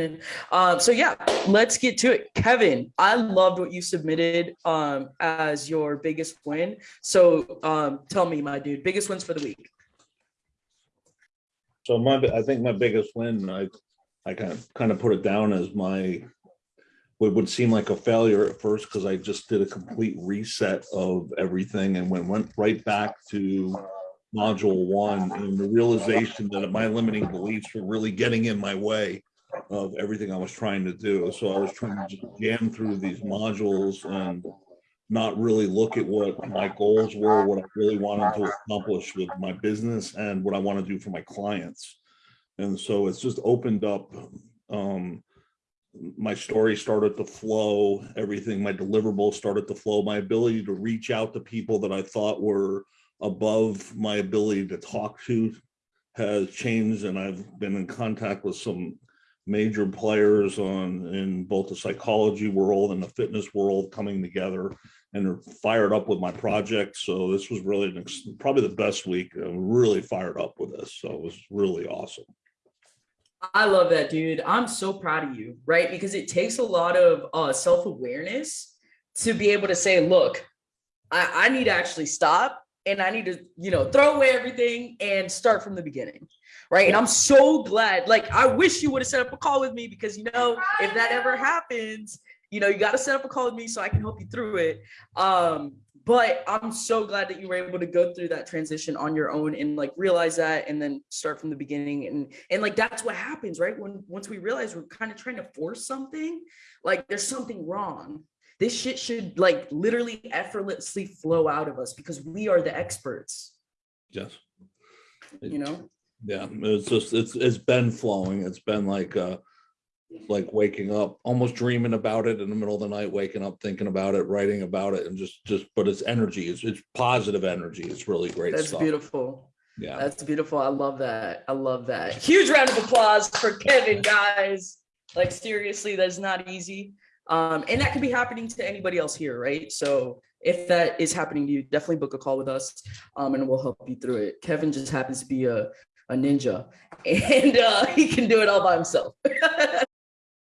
in. Um, so yeah, let's get to it. Kevin, I loved what you submitted um, as your biggest win. So um, tell me, my dude, biggest wins for the week. So my, I think my biggest win, I, I kind of, kind of put it down as my, what would seem like a failure at first, because I just did a complete reset of everything and went, went right back to module one and the realization that my limiting beliefs were really getting in my way of everything I was trying to do. So I was trying to jam through these modules and not really look at what my goals were, what I really wanted to accomplish with my business and what I want to do for my clients. And so it's just opened up, um, my story started to flow, everything, my deliverables started to flow, my ability to reach out to people that I thought were above my ability to talk to has changed and I've been in contact with some major players on in both the psychology world and the fitness world coming together and are fired up with my project. So this was really an probably the best week. I'm really fired up with this. So it was really awesome. I love that, dude. I'm so proud of you, right? Because it takes a lot of uh, self-awareness to be able to say, look, I, I need to actually stop and I need to, you know, throw away everything and start from the beginning. Right. And I'm so glad, like, I wish you would have set up a call with me because, you know, if that ever happens, you know, you got to set up a call with me so I can help you through it. Um, but I'm so glad that you were able to go through that transition on your own and like realize that and then start from the beginning. And, and like, that's what happens, right? When, once we realize we're kind of trying to force something, like there's something wrong this shit should like literally effortlessly flow out of us because we are the experts. Yes. You know? Yeah, it's just, it's, it's been flowing. It's been like, uh, like waking up, almost dreaming about it in the middle of the night, waking up, thinking about it, writing about it and just, just, but it's energy. It's, it's positive energy. It's really great That's stuff. beautiful. Yeah. That's beautiful. I love that. I love that. Huge round of applause for Kevin, guys. Like seriously, that's not easy. Um, and that could be happening to anybody else here, right? So if that is happening to you, definitely book a call with us um, and we'll help you through it. Kevin just happens to be a, a ninja and uh, he can do it all by himself.